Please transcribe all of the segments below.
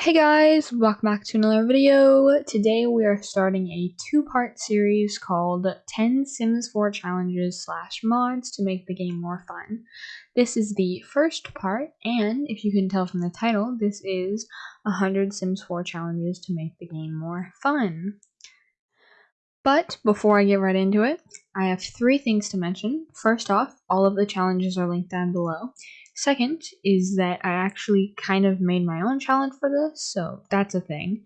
Hey guys, welcome back to another video. Today we are starting a two-part series called 10 Sims 4 challenges slash mods to make the game more fun. This is the first part, and if you can tell from the title, this is 100 Sims 4 challenges to make the game more fun. But before I get right into it, I have three things to mention. First off, all of the challenges are linked down below. Second is that I actually kind of made my own challenge for this, so that's a thing.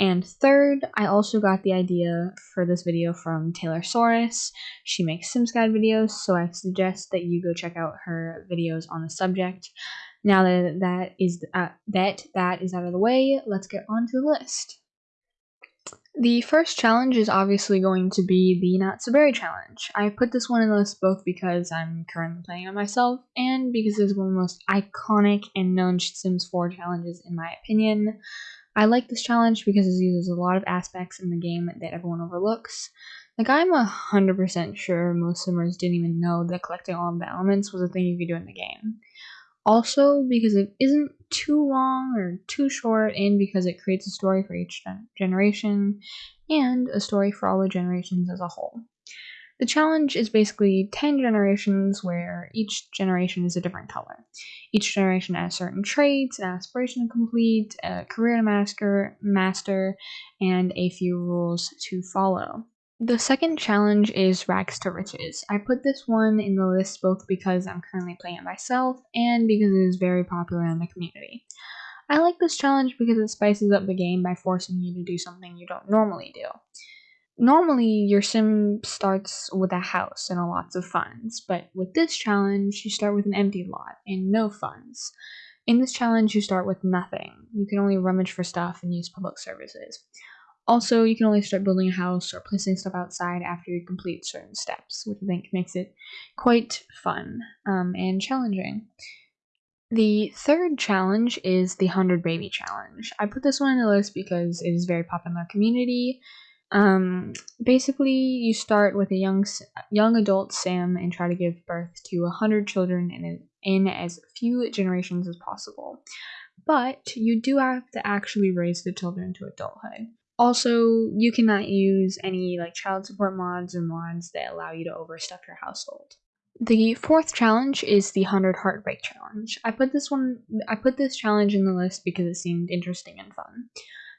And third, I also got the idea for this video from Taylor Soros. She makes Sims Guide videos, so I suggest that you go check out her videos on the subject. Now that that is uh, that that is out of the way, let's get on to the list. The first challenge is obviously going to be the Not So Berry challenge. I put this one in the list both because I'm currently playing it myself and because it's one of the most iconic and known Sims 4 challenges in my opinion. I like this challenge because it uses a lot of aspects in the game that everyone overlooks. Like, I'm 100% sure most Simmers didn't even know that collecting all of the elements was a thing you could do in the game. Also, because it isn't too long or too short, and because it creates a story for each generation and a story for all the generations as a whole. The challenge is basically 10 generations where each generation is a different color. Each generation has certain traits, an aspiration to complete, a career to master, master, and a few rules to follow. The second challenge is Rags to Riches. I put this one in the list both because I'm currently playing it myself and because it is very popular in the community. I like this challenge because it spices up the game by forcing you to do something you don't normally do. Normally, your sim starts with a house and a lots of funds, but with this challenge, you start with an empty lot and no funds. In this challenge, you start with nothing. You can only rummage for stuff and use public services. Also, you can only start building a house or placing stuff outside after you complete certain steps, which I think makes it quite fun um, and challenging. The third challenge is the 100 Baby Challenge. I put this one in the list because it is very popular in the community. Um, basically, you start with a young young adult Sim and try to give birth to 100 children in, in as few generations as possible. But you do have to actually raise the children to adulthood. Also, you cannot use any like child support mods or mods that allow you to overstuff your household. The fourth challenge is the 100 Heartbreak Challenge. I put this one I put this challenge in the list because it seemed interesting and fun.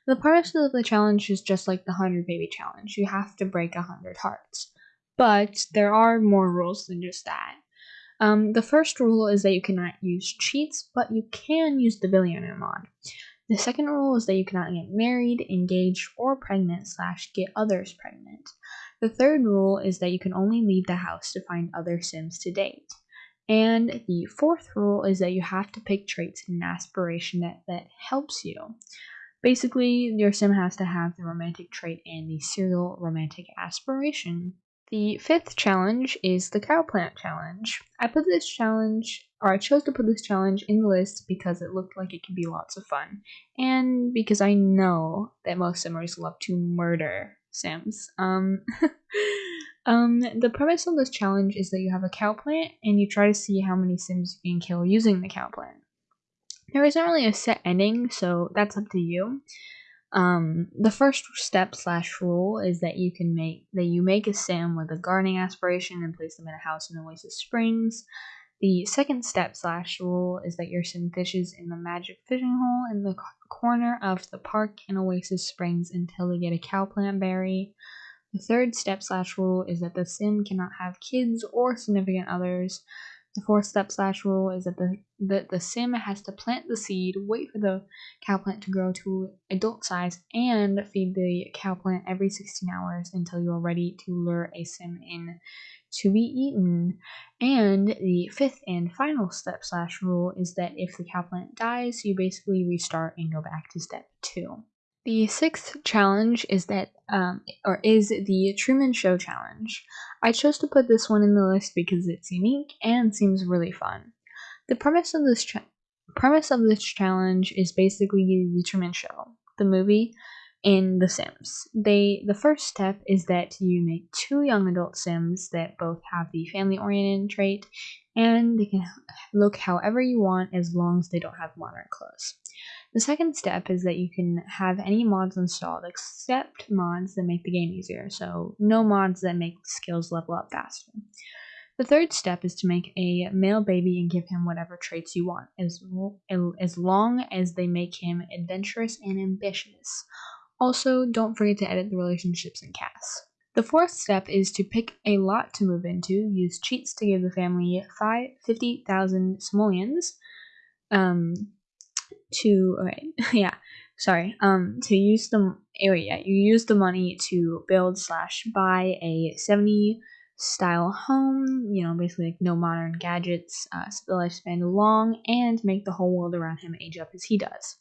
The premise of the challenge is just like the 100 Baby Challenge. You have to break 100 hearts. But there are more rules than just that. Um, the first rule is that you cannot use cheats, but you can use the Billionaire mod. The second rule is that you cannot get married, engaged, or pregnant slash get others pregnant. The third rule is that you can only leave the house to find other Sims to date. And the fourth rule is that you have to pick traits and aspiration that, that helps you. Basically, your sim has to have the romantic trait and the serial romantic aspiration. The fifth challenge is the cow plant challenge. I put this challenge, or I chose to put this challenge in the list because it looked like it could be lots of fun, and because I know that most simmers love to murder sims. Um, um, the premise of this challenge is that you have a cow plant and you try to see how many sims you can kill using the cow plant. There isn't really a set ending, so that's up to you. Um, the first step slash rule is that you can make that you make a sim with a gardening aspiration and place them in a house in Oasis Springs. The second step slash rule is that your sim fishes in the magic fishing hole in the corner of the park in Oasis Springs until they get a cow plant berry. The third step slash rule is that the sim cannot have kids or significant others. The fourth step slash rule is that the, the, the sim has to plant the seed, wait for the cow plant to grow to adult size, and feed the cow plant every 16 hours until you are ready to lure a sim in to be eaten. And the fifth and final step slash rule is that if the cow plant dies, you basically restart and go back to step two. The sixth challenge is that, um, or is the Truman Show challenge. I chose to put this one in the list because it's unique and seems really fun. The premise of this premise of this challenge is basically the Truman Show, the movie, in The Sims. They the first step is that you make two young adult Sims that both have the family-oriented trait, and they can look however you want as long as they don't have modern clothes. The second step is that you can have any mods installed except mods that make the game easier, so no mods that make skills level up faster. The third step is to make a male baby and give him whatever traits you want, as, as long as they make him adventurous and ambitious. Also, don't forget to edit the relationships and CAS. The fourth step is to pick a lot to move into, use cheats to give the family 50,000 simoleons, um, to, okay, yeah, sorry, um, to use the, oh yeah, you use the money to build slash buy a 70 style home, you know, basically like no modern gadgets, uh, the lifespan long, and make the whole world around him age up as he does.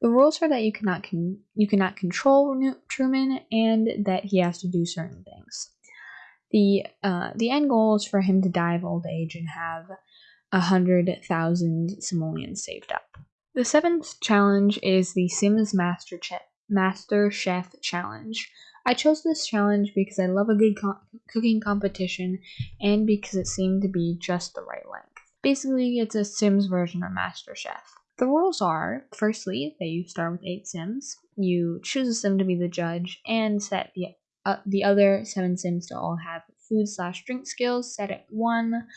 The rules are that you cannot con- you cannot control Truman, and that he has to do certain things. The uh, the end goal is for him to die of old age and have a hundred thousand simoleons saved up. The seventh challenge is the Sims Master, Master Chef Challenge. I chose this challenge because I love a good co- cooking competition and because it seemed to be just the right length. Basically, it's a Sims version of Master Chef. The rules are firstly, that you start with eight Sims, you choose a Sim to be the judge, and set the, uh, the other seven Sims to all have food slash drink skills set at one,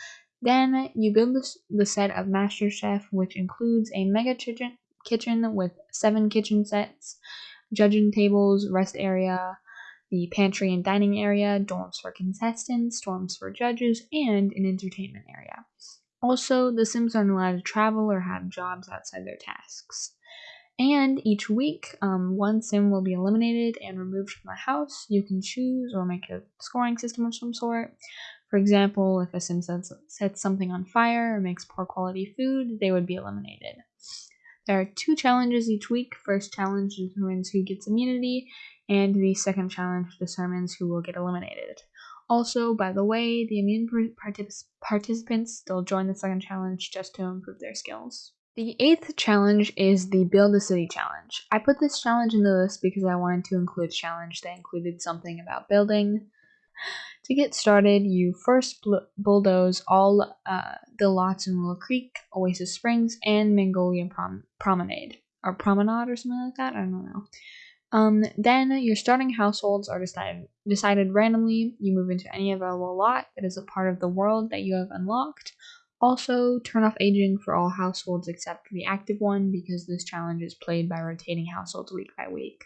then you build the set of Master Chef, which includes a mega kitchen, with seven kitchen sets, judging tables, rest area, the pantry and dining area, dorms for contestants, dorms for judges, and an entertainment area. Also, the Sims aren't allowed to travel or have jobs outside their tasks. And each week, um, one sim will be eliminated and removed from the house. You can choose or make a scoring system of some sort. For example, if a sim sets, sets something on fire or makes poor quality food, they would be eliminated. There are two challenges each week. First challenge determines who gets immunity, and the second challenge determines who will get eliminated. Also, by the way, the immune partic- participants still join the second challenge just to improve their skills. The eighth challenge is the Build a City challenge. I put this challenge in the list because I wanted to include a challenge that included something about building. To get started, you first bulldoze all uh, the lots in Willow Creek, Oasis Springs, and Magnolia Prom- Promenade. Or Promenade or something like that? I don't know. Um, then your starting households are decided decided randomly. You move into any available lot that is a part of the world that you have unlocked. Also, turn off aging for all households except the active one because this challenge is played by rotating households week by week.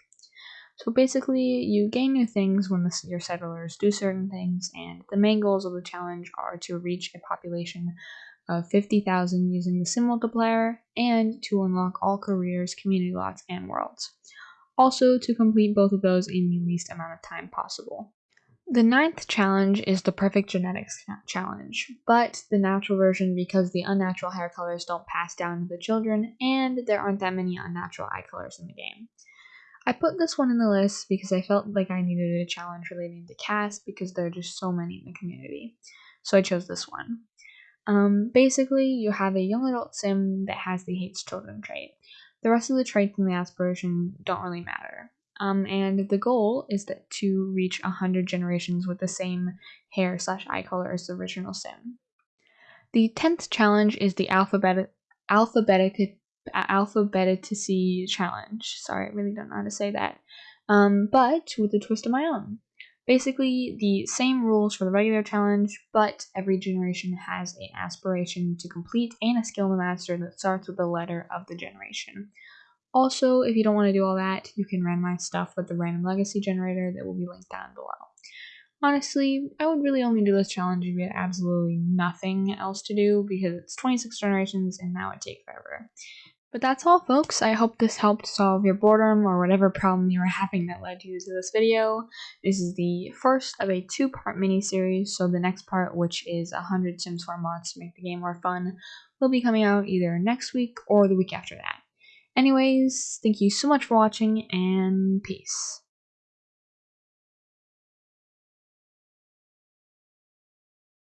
So basically, you gain new things when the, your settlers do certain things, and the main goals of the challenge are to reach a population of 50,000 using the sim multiplier, and to unlock all careers, community lots, and worlds. Also, to complete both of those in the least amount of time possible. The ninth challenge is the perfect genetics challenge, but the natural version because the unnatural hair colors don't pass down to the children, and there aren't that many unnatural eye colors in the game. I put this one in the list because I felt like I needed a challenge relating to CAS because there are just so many in the community. So I chose this one. Um, basically, you have a young adult sim that has the hates children trait. The rest of the traits in the aspiration don't really matter. Um, and the goal is that to reach 100 generations with the same hair slash eye color as the original sim. The 10th challenge is the alphabet alphabetic alphabeticacy challenge. Sorry, I really don't know how to say that. Um, but with a twist of my own. Basically, the same rules for the regular challenge, but every generation has an aspiration to complete and a skill to master that starts with the letter of the generation. Also, if you don't want to do all that, you can randomize stuff with the random legacy generator that will be linked down below. Honestly, I would really only do this challenge if you had absolutely nothing else to do because it's 26 generations and that would take forever. But that's all folks, I hope this helped solve your boredom or whatever problem you were having that led you to this video. This is the first of a two-part mini-series, so the next part, which is 100 Sims 4 mods to make the game more fun, will be coming out either next week or the week after that. Anyways, thank you so much for watching, and peace.